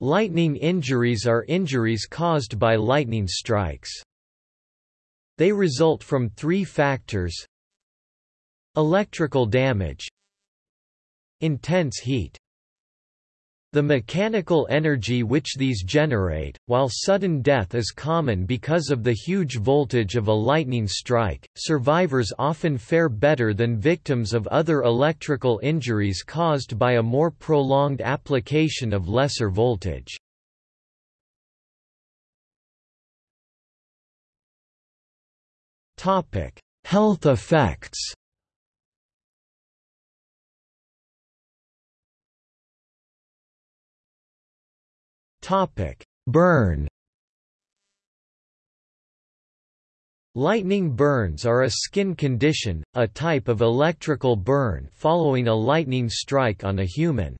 Lightning injuries are injuries caused by lightning strikes. They result from three factors. Electrical damage. Intense heat the mechanical energy which these generate, while sudden death is common because of the huge voltage of a lightning strike, survivors often fare better than victims of other electrical injuries caused by a more prolonged application of lesser voltage. Health effects Burn. Lightning burns are a skin condition, a type of electrical burn following a lightning strike on a human.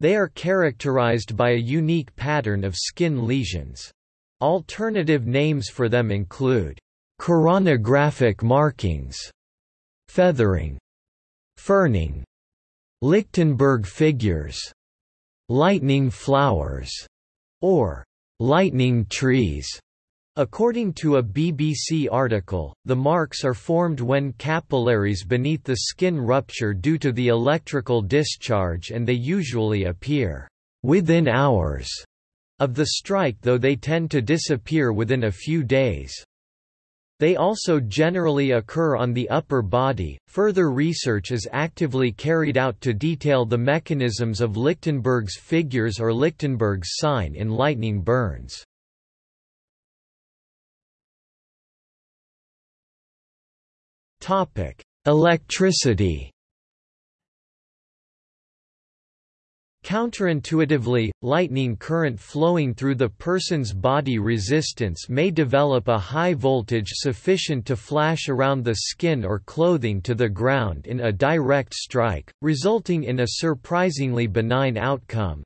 They are characterized by a unique pattern of skin lesions. Alternative names for them include keraunographic markings, feathering, ferning, Lichtenberg figures, lightning flowers, or lightning trees. According to a BBC article, the marks are formed when capillaries beneath the skin rupture due to the electrical discharge and they usually appear within hours of the strike though they tend to disappear within a few days. They also generally occur on the upper body. Further research is actively carried out to detail the mechanisms of Lichtenberg's figures or Lichtenberg's sign in lightning burns. Topic: Electricity Counterintuitively, lightning current flowing through the person's body resistance may develop a high voltage sufficient to flash around the skin or clothing to the ground in a direct strike, resulting in a surprisingly benign outcome.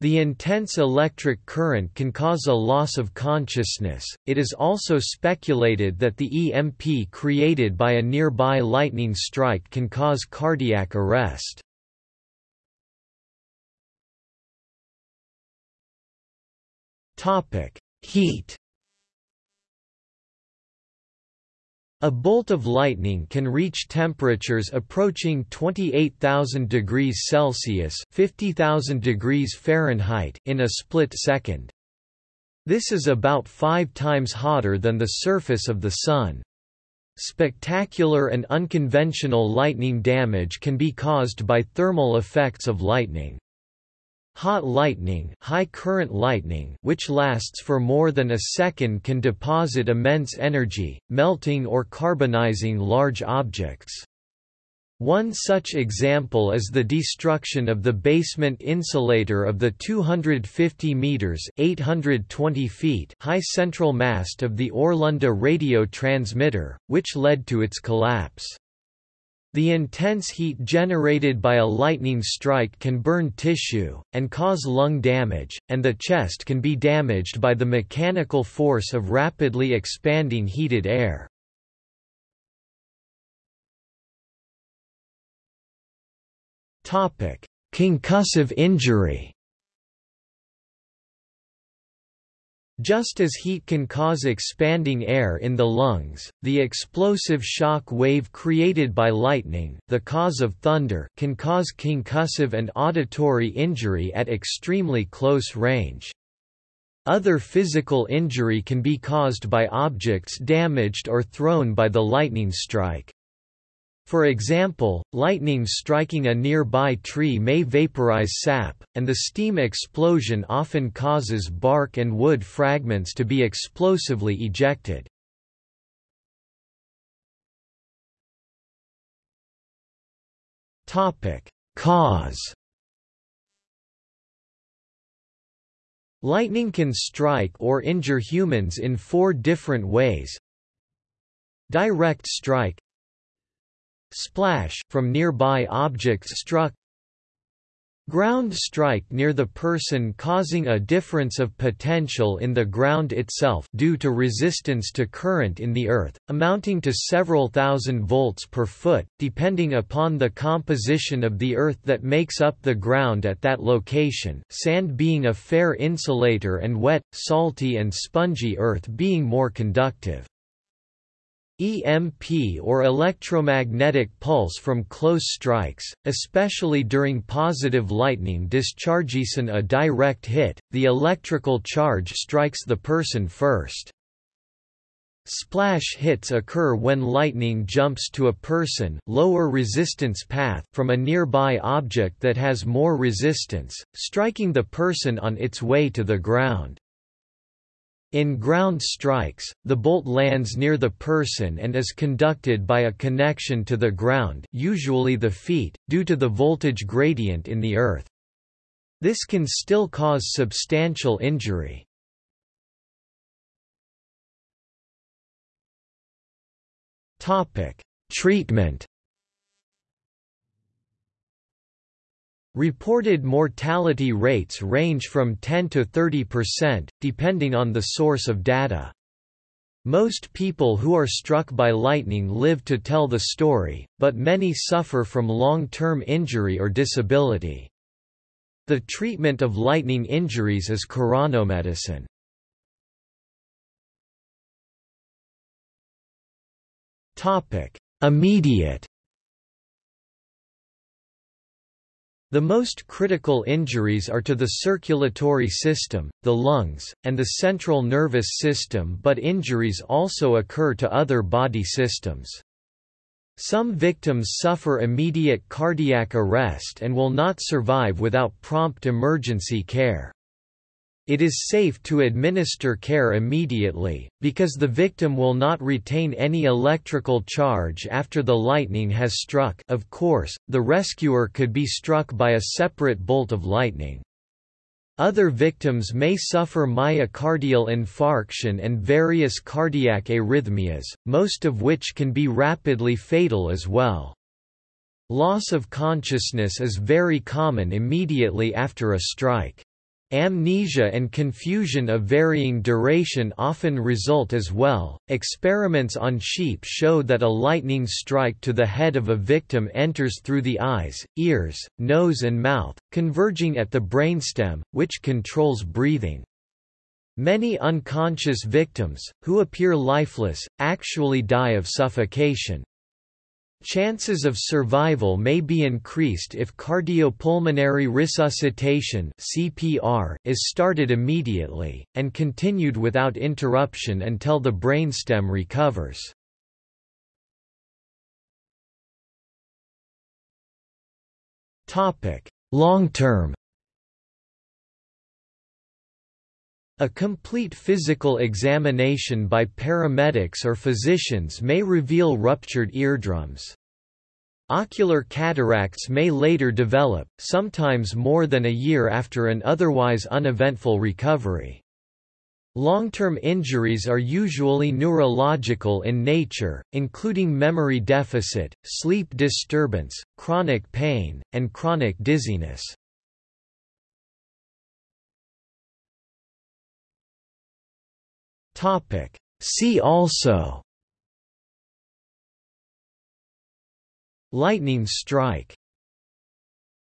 The intense electric current can cause a loss of consciousness. It is also speculated that the EMP created by a nearby lightning strike can cause cardiac arrest. Topic: Heat. A bolt of lightning can reach temperatures approaching 28,000 degrees Celsius (50,000 degrees Fahrenheit) in a split second. This is about 5 times hotter than the surface of the sun. Spectacular and unconventional lightning damage can be caused by thermal effects of lightning. Hot lightning, high current lightning which lasts for more than a second can deposit immense energy, melting or carbonizing large objects. One such example is the destruction of the basement insulator of the 250 meters (820 feet) high central mast of the Orlunda radio transmitter, which led to its collapse. The intense heat generated by a lightning strike can burn tissue, and cause lung damage, and the chest can be damaged by the mechanical force of rapidly expanding heated air. Concussive injury Just as heat can cause expanding air in the lungs, the explosive shock wave created by lightning the cause of thunder can cause concussive and auditory injury at extremely close range. Other physical injury can be caused by objects damaged or thrown by the lightning strike. For example, lightning striking a nearby tree may vaporize sap, and the steam explosion often causes bark and wood fragments to be explosively ejected. Cause Lightning can strike or injure humans in four different ways. Direct strike Splash from nearby objects struck Ground strike near the person causing a difference of potential in the ground itself due to resistance to current in the earth, amounting to several thousand volts per foot, depending upon the composition of the earth that makes up the ground at that location sand being a fair insulator and wet, salty and spongy earth being more conductive. EMP or electromagnetic pulse from close strikes, especially during positive lightning discharges in a direct hit, the electrical charge strikes the person first. Splash hits occur when lightning jumps to a person lower resistance path from a nearby object that has more resistance, striking the person on its way to the ground. In ground strikes, the bolt lands near the person and is conducted by a connection to the ground usually the feet, due to the voltage gradient in the earth. This can still cause substantial injury. Treatment Reported mortality rates range from 10 to 30%, depending on the source of data. Most people who are struck by lightning live to tell the story, but many suffer from long-term injury or disability. The treatment of lightning injuries is keraunomedicine. Immediate The most critical injuries are to the circulatory system, the lungs, and the central nervous system but injuries also occur to other body systems. Some victims suffer immediate cardiac arrest and will not survive without prompt emergency care. It is safe to administer care immediately, because the victim will not retain any electrical charge after the lightning has struck of course, the rescuer could be struck by a separate bolt of lightning. Other victims may suffer myocardial infarction and various cardiac arrhythmias, most of which can be rapidly fatal as well. Loss of consciousness is very common immediately after a strike. Amnesia and confusion of varying duration often result as well. Experiments on sheep show that a lightning strike to the head of a victim enters through the eyes, ears, nose, and mouth, converging at the brainstem, which controls breathing. Many unconscious victims, who appear lifeless, actually die of suffocation. Chances of survival may be increased if cardiopulmonary resuscitation (CPR) is started immediately and continued without interruption until the brainstem recovers. Topic: Long-term A complete physical examination by paramedics or physicians may reveal ruptured eardrums. Ocular cataracts may later develop, sometimes more than a year after an otherwise uneventful recovery. Long-term injuries are usually neurological in nature, including memory deficit, sleep disturbance, chronic pain, and chronic dizziness. Topic. See also Lightning strike